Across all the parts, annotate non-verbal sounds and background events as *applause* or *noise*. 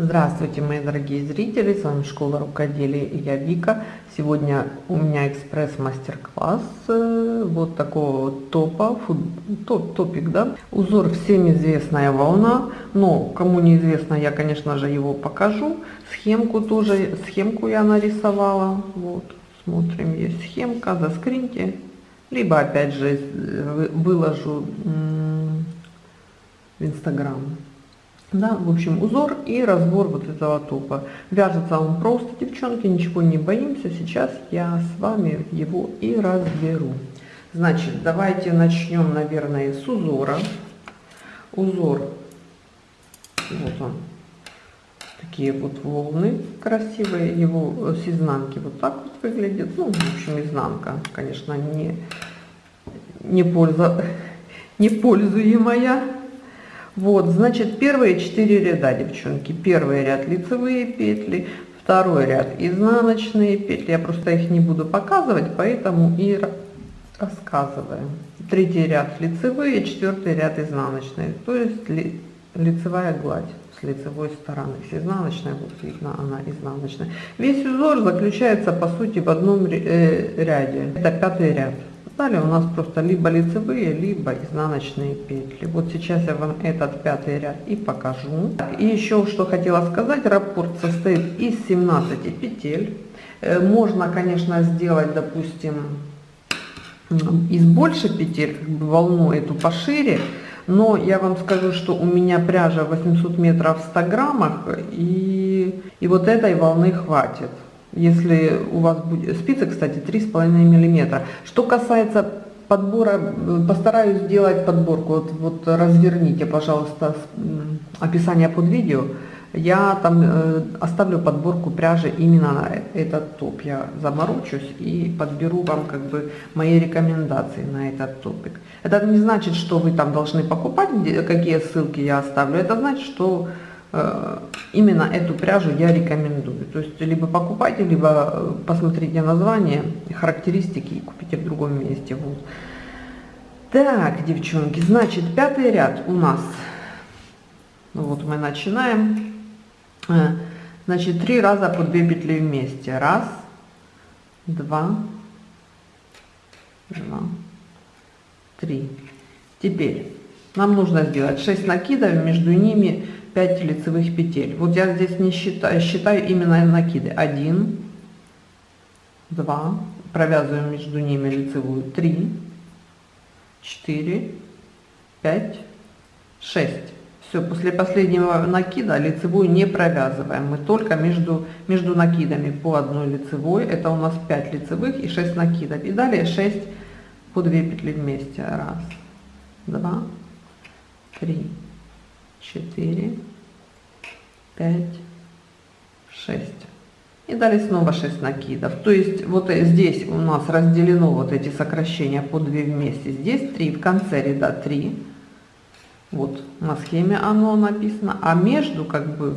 Здравствуйте, мои дорогие зрители, с вами Школа Рукоделия и я Вика. Сегодня у меня экспресс-мастер-класс э, вот такого вот топа, фут, топ, топик, да. Узор всем известная волна, но кому неизвестно, я, конечно же, его покажу. Схемку тоже, схемку я нарисовала, вот, смотрим, есть схемка, заскриньте. Либо, опять же, выложу в Инстаграм. Да, в общем, узор и разбор вот этого топа. Вяжется он просто, девчонки, ничего не боимся. Сейчас я с вами его и разберу. Значит, давайте начнем, наверное, с узора. Узор, вот он, такие вот волны красивые. Его с изнанки вот так вот выглядит. Ну, в общем, изнанка, конечно, не, не, польза, *laughs* не пользуемая вот, значит, первые четыре ряда, девчонки. Первый ряд лицевые петли, второй ряд изнаночные петли. Я просто их не буду показывать, поэтому и рассказываю. Третий ряд лицевые, четвертый ряд изнаночные. То есть ли, лицевая гладь с лицевой стороны. С изнаночной, вот видно она изнаночная. Весь узор заключается по сути в одном э, ряде. Это пятый ряд. Далее у нас просто либо лицевые, либо изнаночные петли. Вот сейчас я вам этот пятый ряд и покажу. И еще что хотела сказать, раппорт состоит из 17 петель. Э, можно, конечно, сделать, допустим, из больше петель, волну эту пошире, но я вам скажу, что у меня пряжа 800 метров в 100 граммах, и, и вот этой волны хватит если у вас будет спицы, кстати, 3,5 миллиметра. Что касается подбора, постараюсь сделать подборку, вот, вот разверните, пожалуйста, описание под видео, я там э, оставлю подборку пряжи именно на этот топ, я заморочусь и подберу вам как бы мои рекомендации на этот топик. Это не значит, что вы там должны покупать, какие ссылки я оставлю, это значит, что Э, именно эту пряжу я рекомендую. То есть либо покупайте, либо э, посмотрите название, характеристики и купите в другом месте. Вот. Так, девчонки, значит, пятый ряд у нас. Ну вот мы начинаем. Э, значит, три раза по две петли вместе. Раз, два, два, три. Теперь нам нужно сделать 6 накидов, между ними 5 лицевых петель. Вот я здесь не считаю, считаю именно накиды. 1, 2, провязываем между ними лицевую 3, 4, 5, 6. Все, после последнего накида лицевую не провязываем. Мы только между, между накидами по одной лицевой. Это у нас 5 лицевых и 6 накидов. И далее 6 по 2 петли вместе. Раз, два, три, четыре, пять, шесть. И далее снова 6 накидов. То есть вот здесь у нас разделено вот эти сокращения по 2 вместе. Здесь 3, в конце ряда 3. Вот на схеме оно написано. А между как бы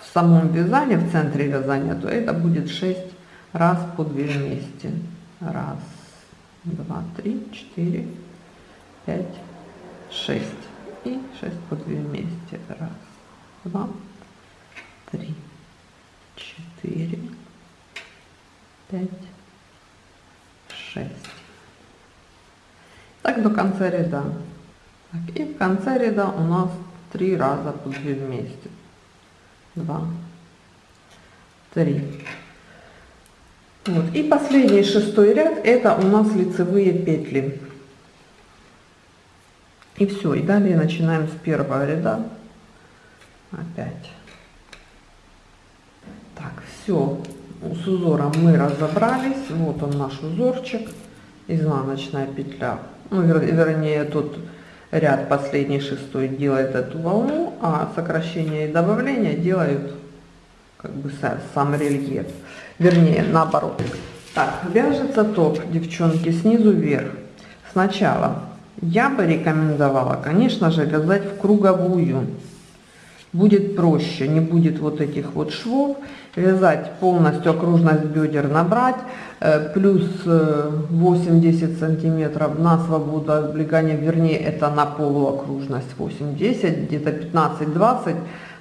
в самом вязании, в центре вязания, то это будет 6 раз по 2 вместе. Раз, два, три, четыре, пять, шесть и 6 по 2 вместе. Раз, два, три, четыре, пять, шесть. Так до конца ряда. Так, и в конце ряда у нас три раза по 2 вместе. Два, три. Вот. И последний шестой ряд это у нас лицевые петли. И все, и далее начинаем с первого ряда. Опять. Все, с узором мы разобрались. Вот он наш узорчик, изнаночная петля. Ну, вер, вернее, тут ряд последний шестой делает эту волну, а сокращение и добавление делают как бы сам рельеф. Вернее, наоборот. Так, вяжется топ, девчонки, снизу вверх. Сначала я бы рекомендовала, конечно же, вязать в круговую. Будет проще, не будет вот этих вот швов. Вязать полностью окружность бедер набрать, э, плюс 8-10 э, сантиметров на свободу облегания, вернее это на полуокружность 8-10, где-то 15-20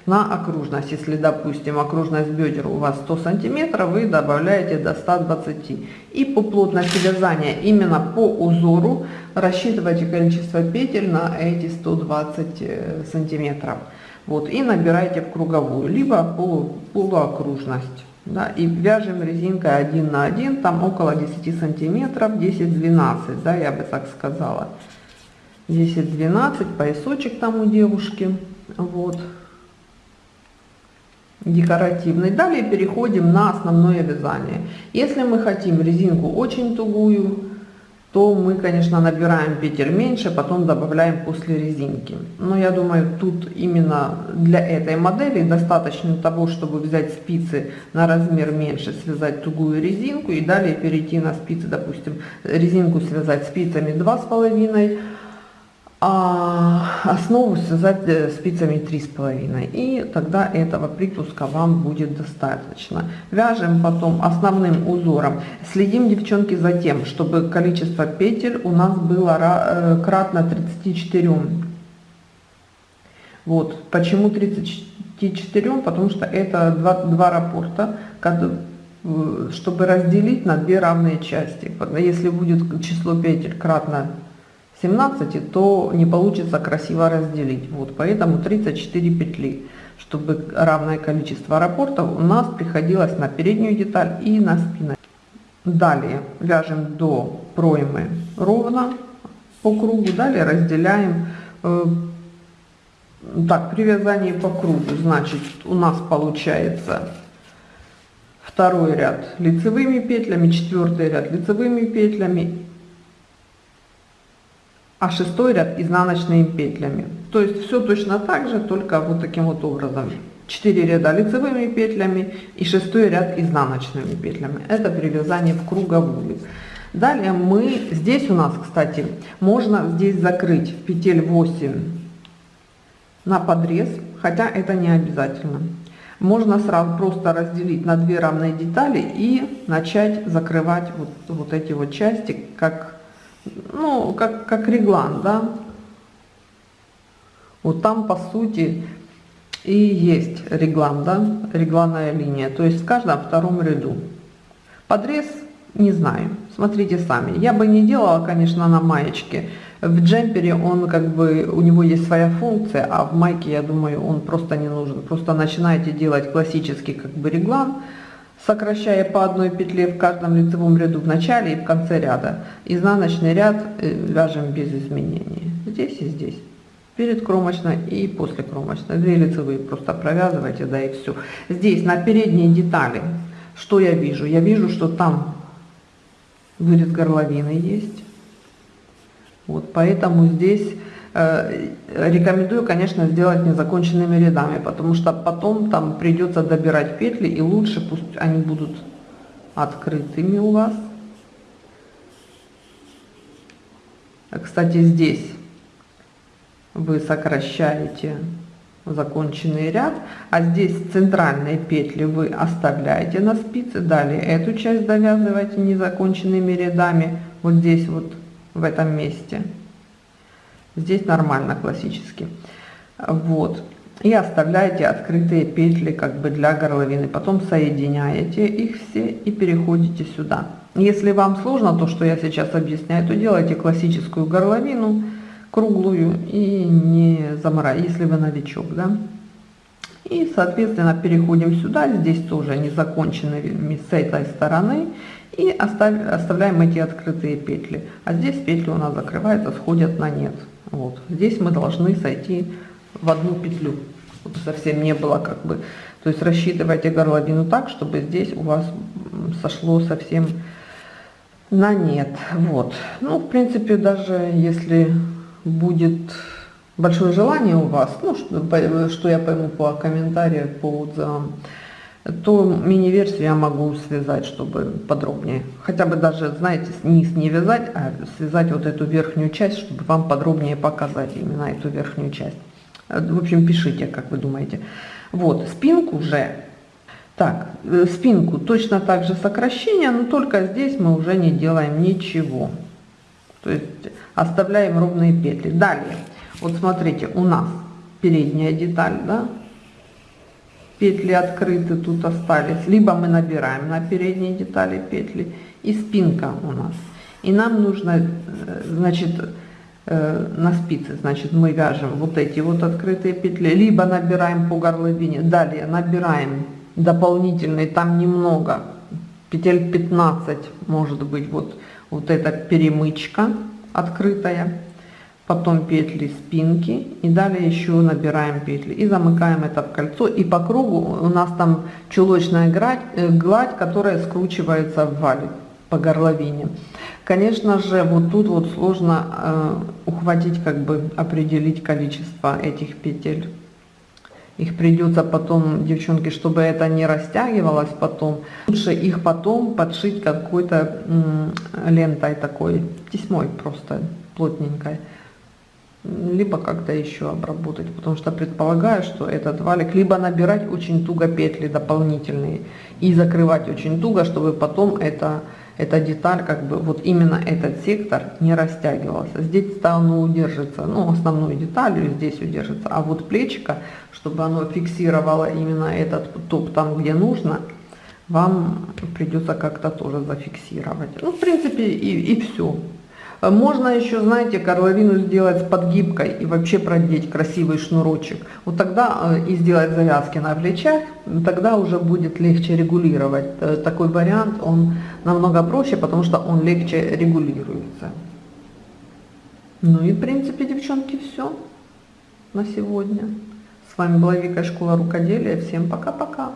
на окружность. Если, допустим, окружность бедер у вас 100 сантиметров, вы добавляете до 120. И по плотности вязания, именно по узору, рассчитывайте количество петель на эти 120 э, сантиметров. Вот, и набираете в круговую, либо полу, полуокружность. Да, и вяжем резинкой 1 на 1, там около 10 сантиметров, 10-12, да, я бы так сказала. 10-12, поясочек там у девушки, вот, декоративный. Далее переходим на основное вязание. Если мы хотим резинку очень тугую, то мы, конечно, набираем петель меньше, потом добавляем после резинки. Но я думаю, тут именно для этой модели достаточно того, чтобы взять спицы на размер меньше, связать тугую резинку и далее перейти на спицы, допустим, резинку связать спицами 2,5 а основу связать э, спицами три с половиной и тогда этого припуска вам будет достаточно. Вяжем потом основным узором. Следим девчонки за тем чтобы количество петель у нас было э, кратно 34 вот. Почему 34 потому что это два, два рапорта э, чтобы разделить на две равные части. Если будет число петель кратно 17, то не получится красиво разделить. Вот, поэтому 34 петли, чтобы равное количество рапортов у нас приходилось на переднюю деталь и на спину. Далее вяжем до проймы ровно по кругу, далее разделяем. Э, так, при вязании по кругу, значит, у нас получается второй ряд лицевыми петлями, четвертый ряд лицевыми петлями а шестой ряд изнаночными петлями. То есть все точно так же, только вот таким вот образом. 4 ряда лицевыми петлями и шестой ряд изнаночными петлями. Это при вязании в круговую. Далее мы, здесь у нас, кстати, можно здесь закрыть петель 8 на подрез, хотя это не обязательно. Можно сразу просто разделить на две равные детали и начать закрывать вот, вот эти вот части, как ну, как, как реглан, да. Вот там, по сути, и есть реглан, да, регланная линия, то есть в каждом втором ряду. Подрез, не знаю, смотрите сами. Я бы не делала, конечно, на маечке. В джемпере он как бы, у него есть своя функция, а в майке, я думаю, он просто не нужен. Просто начинаете делать классический как бы реглан, сокращая по одной петле в каждом лицевом ряду в начале и в конце ряда. Изнаночный ряд э, вяжем без изменений. Здесь и здесь. Перед кромочной и после кромочной. Две лицевые просто провязывайте, да и все. Здесь на передней детали, что я вижу? Я вижу, что там вырез горловины есть. Вот поэтому здесь рекомендую, конечно, сделать незаконченными рядами, потому что потом там придется добирать петли, и лучше пусть они будут открытыми у вас. Кстати, здесь вы сокращаете законченный ряд, а здесь центральные петли вы оставляете на спице, далее эту часть довязываете незаконченными рядами, вот здесь вот в этом месте. Здесь нормально, классически. Вот. И оставляете открытые петли как бы для горловины. Потом соединяете их все и переходите сюда. Если вам сложно то, что я сейчас объясняю, то делайте классическую горловину, круглую и не заморай, если вы новичок, да. И, соответственно, переходим сюда, здесь тоже незаконченными с этой стороны. И оставь, оставляем эти открытые петли. А здесь петли у нас закрываются, сходят на нет. Вот. Здесь мы должны сойти в одну петлю, чтобы совсем не было как бы... То есть рассчитывайте горловину так, чтобы здесь у вас сошло совсем на нет. Вот. Ну, в принципе, даже если будет большое желание у вас, ну, что, что я пойму по комментариям, по отзывам, то мини-версию я могу связать, чтобы подробнее. Хотя бы даже, знаете, низ не вязать, а связать вот эту верхнюю часть, чтобы вам подробнее показать именно эту верхнюю часть. В общем, пишите, как вы думаете. Вот, спинку же, так, э, спинку точно так же сокращение, но только здесь мы уже не делаем ничего. То есть оставляем ровные петли. Далее, вот смотрите, у нас передняя деталь, да, петли открыты тут остались, либо мы набираем на передние детали петли, и спинка у нас. И нам нужно, э, значит, э, на спице, значит, мы вяжем вот эти вот открытые петли, либо набираем по горловине, далее набираем дополнительные, там немного, петель 15, может быть, вот, вот эта перемычка открытая, потом петли спинки и далее еще набираем петли и замыкаем это в кольцо и по кругу у нас там чулочная гладь, э, гладь которая скручивается в валик по горловине. Конечно же вот тут вот сложно э, ухватить как бы определить количество этих петель. Их придется потом девчонки чтобы это не растягивалось потом лучше их потом подшить какой-то лентой такой тесьмой просто плотненькой либо как-то еще обработать, потому что предполагаю, что этот валик, либо набирать очень туго петли дополнительные и закрывать очень туго, чтобы потом это, эта деталь, как бы вот именно этот сектор не растягивался. Здесь стану удержится, ну основной деталью здесь удержится, а вот плечико, чтобы оно фиксировало именно этот топ там, где нужно, вам придется как-то тоже зафиксировать. Ну, в принципе, и, и все. Можно еще, знаете, горловину сделать с подгибкой и вообще продеть красивый шнурочек. Вот тогда э, и сделать завязки на плечах, тогда уже будет легче регулировать. Э, такой вариант, он намного проще, потому что он легче регулируется. Ну и в принципе, девчонки, все на сегодня. С вами была Вика, Школа Рукоделия. Всем пока-пока.